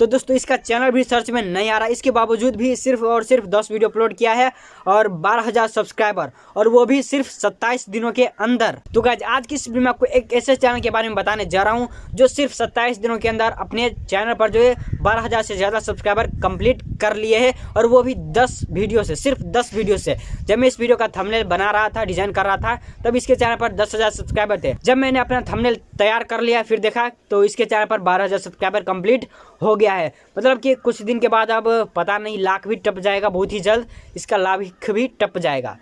तो दोस्तों, इसका चैनल भी सर्च में नहीं आ रहा। इसके बावजूद भी सिर्फ़ और सिर्फ़ दस वीडियो अपलोड किया है और बारह हज़ार सब्सक्राइबर और वो भी सिर्फ़ सत्ताईस दिनों के अंदर। तो गाइज़ आज की इस वीडियो में आपको एक ऐसे चैनल के बारे में बताने जा रहा हूँ, जो सिर्फ़ सत्ताईस दिनों के अंदर अपने चैनल पर जो है बारह हज़ार से ज़्यादा सब्सक्राइबर कंप्लीट कर लिए है, और वो भी दस वीडियो से, सिर्फ़ दस वीडियो से। जब मैं इस वीडियो का थंबनेल बना रहा था डिज़ाइन कर रहा था, तब इसके चैनल पर दस सब्सक्राइबर थे। जब मैंने अपना थंबनेल तैयार कर लिया फिर देखा तो इसके चैनल पर बारह हज़ार सब्सक्राइबर कंप्लीट हो गया है। मतलब कि कुछ दिन के बाद अब पता नहीं, लाख भी टप जाएगा बहुत ही जल्द, इसका लाभ भी टप जाएगा।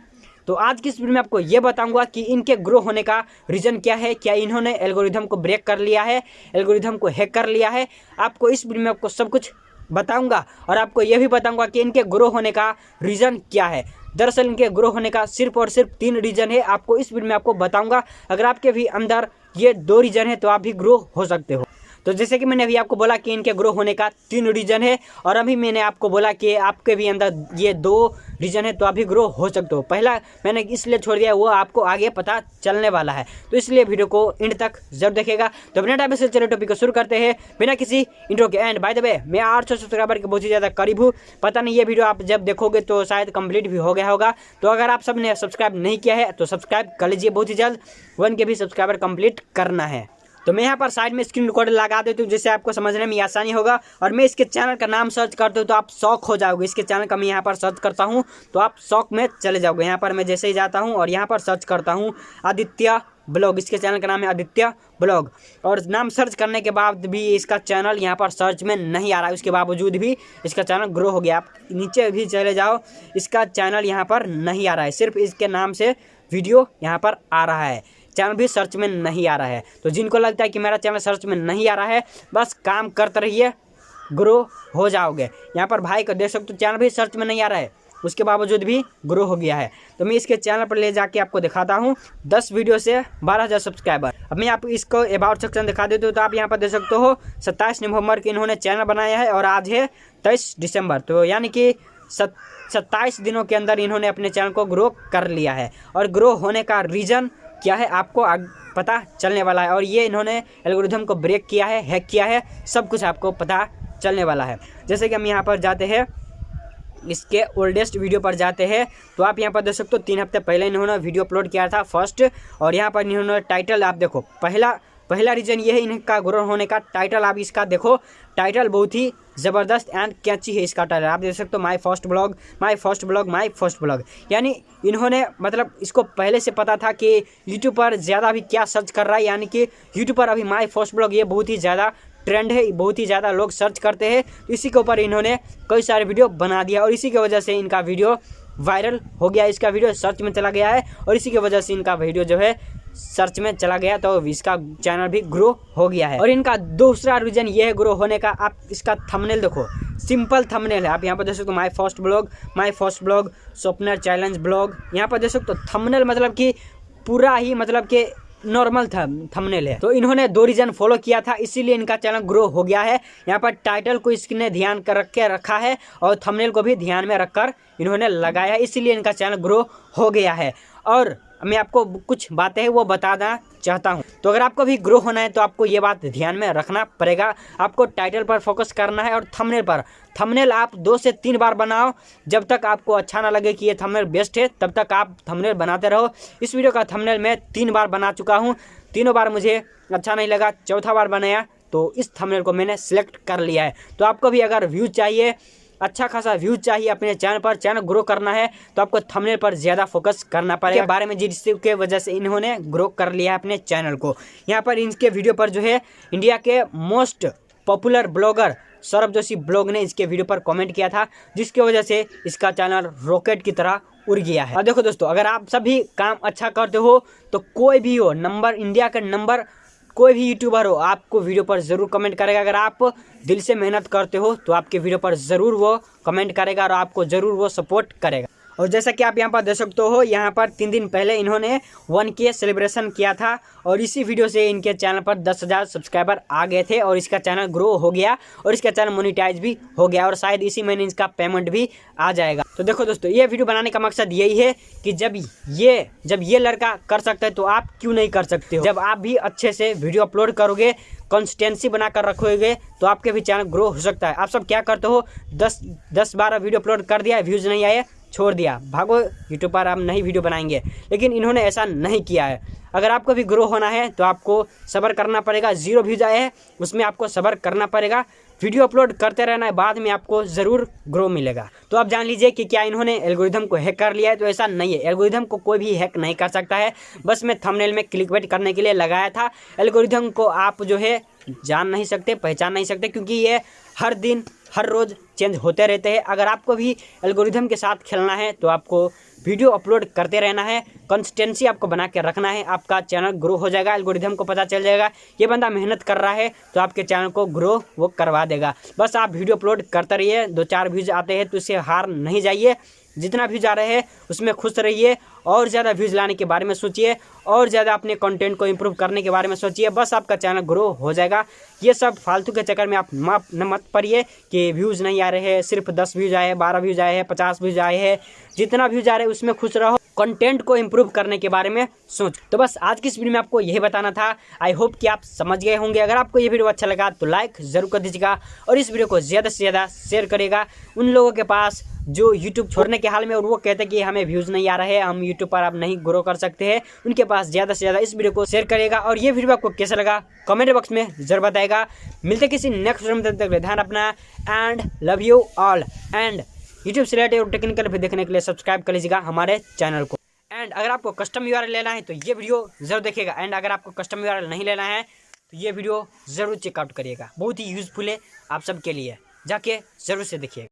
तो आज की इस वीडियो में आपको ये बताऊँगा कि इनके ग्रो होने का रीज़न क्या है, क्या इन्होंने एल्गोरिथम को ब्रेक कर लिया है, एल्गोरिथम को हैक कर लिया है। आपको इस वीडियो में आपको सब कुछ बताऊँगा, और आपको ये भी बताऊँगा कि इनके ग्रो होने का रीज़न क्या है। दरअसल इनके ग्रो होने का सिर्फ़ और सिर्फ़ तीन रीज़न है, आपको इस वीडियो में आपको बताऊँगा। अगर आपके भी अंदर ये दो रीज़न है तो आप भी ग्रो हो सकते हो। तो जैसे कि मैंने अभी आपको बोला कि इनके ग्रो होने का तीन रीजन है, और अभी मैंने आपको बोला कि आपके भी अंदर ये दो रीजन है तो अभी ग्रो हो सकते हो। पहला मैंने इसलिए छोड़ दिया, वो आपको आगे पता चलने वाला है। तो इसलिए वीडियो को एंड तक ज़रूर देखेगा तो बिना टाइम से चले टॉपिक को शुरू करते हैं। बिना किसी इंट्रो के एंड बाय द वे मैं आठ सौ सब्सक्राइबर के बहुत ही ज़्यादा करीब हूँ। पता नहीं, ये वीडियो आप जब देखोगे तो शायद कंप्लीट भी हो गया होगा। तो अगर आप सबने सब्सक्राइब नहीं किया है तो सब्सक्राइब कर लीजिए बहुत ही जल्द। वन के भी सब्सक्राइबर कंप्लीट करना है। तो मैं यहाँ पर साइड में स्क्रीन रिकॉर्डर लगा देती हूँ, जिससे आपको समझने में आसानी होगा। और मैं इसके चैनल का नाम सर्च करता हूँ तो आप शौक हो जाओगे। इसके चैनल का मैं यहाँ पर सर्च करता हूँ तो आप शौक में चले जाओगे। यहाँ पर मैं जैसे ही जाता हूँ और यहाँ पर सर्च करता हूँ, आदित्य ब्लॉग इसके चैनल का नाम है आदित्य ब्लॉग और नाम सर्च करने के बाद भी इसका चैनल यहाँ पर सर्च में नहीं आ रहा है। उसके बावजूद भी इसका चैनल ग्रो हो गया। आप नीचे भी चले जाओ, इसका चैनल यहाँ पर नहीं आ रहा है। सिर्फ़ इसके नाम से वीडियो यहाँ पर आ रहा है। चैनल भी सर्च में नहीं आ रहा है। तो जिनको लगता है कि मेरा चैनल सर्च में नहीं आ रहा है, बस काम करते रहिए ग्रो हो जाओगे। यहाँ पर भाई को देख सकते हो, चैनल भी सर्च में नहीं आ रहा है। उसके बावजूद भी ग्रो हो गया है। तो मैं इसके चैनल पर ले जाके आपको दिखाता हूँ, दस वीडियो से बारह हज़ार सब्सक्राइबर अब मैं आपको इसको अबाउट सेक्शन दिखा देती हूँ तो आप यहाँ पर देख सकते हो, सत्ताईस नवंबर के इन्होंने चैनल बनाया है और आज है तेईस दिसंबर। तो यानी कि सत्ताईस दिनों के अंदर इन्होंने अपने चैनल को ग्रो कर लिया है। और ग्रो होने का रीज़न क्या है आपको आग पता चलने वाला है? और ये इन्होंने एल्गोरिथम को ब्रेक किया है हैक किया है, सब कुछ आपको पता चलने वाला है। जैसे कि हम यहाँ पर जाते हैं, इसके ओल्डेस्ट वीडियो पर जाते हैं तो आप यहाँ पर देख सकते हो, तीन हफ़्ते पहले इन्होंने वीडियो अपलोड किया था फ़र्स्ट और यहाँ पर इन्होंने टाइटल आप देखो, पहला पहला रीज़न ये है इनका ग्रो होने का टाइटल आप इसका देखो टाइटल बहुत ही ज़बरदस्त एंड कैची है इसका टाइटल आप देख सकते हो my first blog my first blog my first blog यानी इन्होंने मतलब इसको पहले से पता था कि यूट्यूब पर ज़्यादा अभी क्या सर्च कर रहा है। यानी कि यूट्यूब पर अभी माई फ़र्स्ट ब्लॉग ये बहुत ही ज़्यादा ट्रेंड है, बहुत ही ज़्यादा लोग सर्च करते हैं। इसी के ऊपर इन्होंने कई सारे वीडियो बना दिया और इसी की वजह से इनका वीडियो वायरल हो गया। इसका वीडियो सर्च में चला गया है और इसी की वजह से इनका वीडियो जो है सर्च में चला गया तो इसका चैनल भी ग्रो हो गया है। और इनका दूसरा रीजन ये है ग्रो होने का, आप इसका थंबनेल देखो। सिंपल थंबनेल है। आप यहाँ पर देख सकते हो my first blog my first blog स्वप्नर challenge blog यहाँ पर देख सकते हो थंबनेल मतलब कि पूरा ही मतलब कि नॉर्मल था थंबनेल है। तो इन्होंने दो रीजन फॉलो किया था, इसीलिए इनका चैनल ग्रो हो गया है। यहाँ पर टाइटल को इसने ध्यान कर रख के रखा है और थंबनेल को भी ध्यान में रखकर इन्होंने लगाया है, इसीलिए इनका चैनल ग्रो हो गया है। और मैं आपको कुछ बातें हैं वो बताना चाहता हूँ। तो अगर आपको भी ग्रो होना है तो आपको ये बात ध्यान में रखना पड़ेगा। आपको टाइटल पर फोकस करना है और थंबनेल पर। थंबनेल आप दो से तीन बार बनाओ। जब तक आपको अच्छा ना लगे कि ये थंबनेल बेस्ट है, तब तक आप थंबनेल बनाते रहो। इस वीडियो का थंबनेल मैं तीन बार बना चुका हूँ। तीनों बार मुझे अच्छा नहीं लगा, चौथा बार बनाया। तो इस थंबनेल को मैंने सिलेक्ट कर लिया है। तो आपको भी अगर व्यू चाहिए अच्छा खासा व्यूज़ चाहिए अपने चैनल पर चैनल ग्रो करना है तो आपको थंबनेल पर ज़्यादा फोकस करना पड़ेगा। बारे में जिसके वजह से इन्होंने ग्रो कर लिया है अपने चैनल को। यहाँ पर इनके वीडियो पर जो है इंडिया के most popular blogger Saurabh Joshi blog ने इसके वीडियो पर कमेंट किया था, जिसकी वजह से इसका चैनल रॉकेट की तरह उड़ गया है। और देखो दोस्तों, अगर आप सभी काम अच्छा करते हो तो कोई भी हो नंबर इंडिया का नंबर कोई भी यूट्यूबर हो, आपको वीडियो पर ज़रूर कमेंट करेगा। अगर आप दिल से मेहनत करते हो तो आपके वीडियो पर ज़रूर वो कमेंट करेगा और आपको ज़रूर वो सपोर्ट करेगा। और जैसा कि आप यहाँ पर देख सकते हो, यहाँ पर तीन दिन पहले इन्होंने वन के सेलिब्रेशन किया था और इसी वीडियो से इनके चैनल पर दस हज़ार सब्सक्राइबर आ गए थे और इसका चैनल ग्रो हो गया और इसका चैनल मोनिटाइज भी हो गया और शायद इसी महीने इसका पेमेंट भी आ जाएगा। तो देखो दोस्तों, ये वीडियो बनाने का मकसद यही है कि जब ये जब ये लड़का कर सकता है तो आप क्यों नहीं कर सकते हो? जब आप भी अच्छे से वीडियो अपलोड करोगे कंसिस्टेंसी बनाकर रखोगे तो आपके भी चैनल ग्रो हो सकता है। आप सब क्या करते हो? दस दस बारह वीडियो अपलोड कर दिया व्यूज़ नहीं आए छोड़ दिया। भागो यूट्यूब पर आप नई वीडियो बनाएँगे। लेकिन इन्होंने ऐसा नहीं किया है। अगर आपको भी ग्रो होना है तो आपको सब्र करना पड़ेगा। ज़ीरो व्यूज़ आए हैं, उसमें आपको सब्र करना पड़ेगा। वीडियो अपलोड करते रहना है, बाद में आपको ज़रूर ग्रो मिलेगा। तो आप जान लीजिए कि क्या इन्होंने एल्गोरिथम को हैक कर लिया है तो ऐसा नहीं है। एल्गोरिथम को कोई भी हैक नहीं कर सकता है। बस मैं थंबनेल में क्लिक वेट करने के लिए लगाया था। एल्गोरिथम को आप जो है, जान नहीं सकते, पहचान नहीं सकते, क्योंकि ये हर दिन हर रोज़ चेंज होते रहते हैं। अगर आपको भी एल्गोरिथम के साथ खेलना है तो आपको वीडियो अपलोड करते रहना है। कंसिस्टेंसी आपको बना के रखना है। आपका चैनल ग्रो हो जाएगा एल्गोरिथम को पता चल जाएगा। ये बंदा मेहनत कर रहा है तो आपके चैनल को ग्रो वो करवा देगा। बस आप वीडियो अपलोड करते रहिए। दो चार व्यूज़ आते हैं तो इससे हार नहीं जाइए। जितना व्यूज़ आ रहे हैं, उसमें खुश रहिए और ज़्यादा व्यूज़ लाने के बारे में सोचिए और ज़्यादा अपने कंटेंट को इम्प्रूव करने के बारे में सोचिए। बस आपका चैनल ग्रो हो जाएगा। ये सब फालतू के चक्कर में आप माफ़ न मत पड़िए कि व्यूज़ नहीं आ रहे हैं, सिर्फ़ दस व्यूज़ आए हैं, बारह व्यूज़ आए हैं, पचास व्यूज़ आए हैं। जितना व्यूज़ आ रहे हैं, उसमें खुश रहो। कंटेंट को इम्प्रूव करने के बारे में सोच। तो बस आज की इस वीडियो में आपको यही बताना था। आई होप कि आप समझ गए होंगे। अगर आपको ये वीडियो अच्छा लगा तो लाइक ज़रूर कर दीजिएगा और इस वीडियो को ज़्यादा से ज़्यादा शेयर करेगा उन लोगों के पास जो यूट्यूब छोड़ने के हाल में और वो कहते हैं कि हमें व्यूज़ नहीं आ रहे हैं हम यूट्यूब पर आप नहीं ग्रो कर सकते हैं। उनके पास ज़्यादा से ज़्यादा इस वीडियो को शेयर करेगा और ये वीडियो आपको कैसा लगा कमेंट बॉक्स में ज़रूर बताएगा। मिलते किसी नेक्स्ट वीडियो में तक ध्यान अपना and love you all and YouTube से रिलेटेड और टेक्निकल भी देखने के लिए सब्सक्राइब कर लीजिएगा हमारे चैनल को। एंड अगर आपको कस्टम यूआरएल लेना है तो ये वीडियो ज़रूर देखिएगा। एंड अगर आपको कस्टम यूआरएल नहीं लेना है तो ये वीडियो ज़रूर चेकआउट करिएगा। बहुत ही यूज़फुल है आप सबके लिए। जाके ज़रूर से देखिएगा।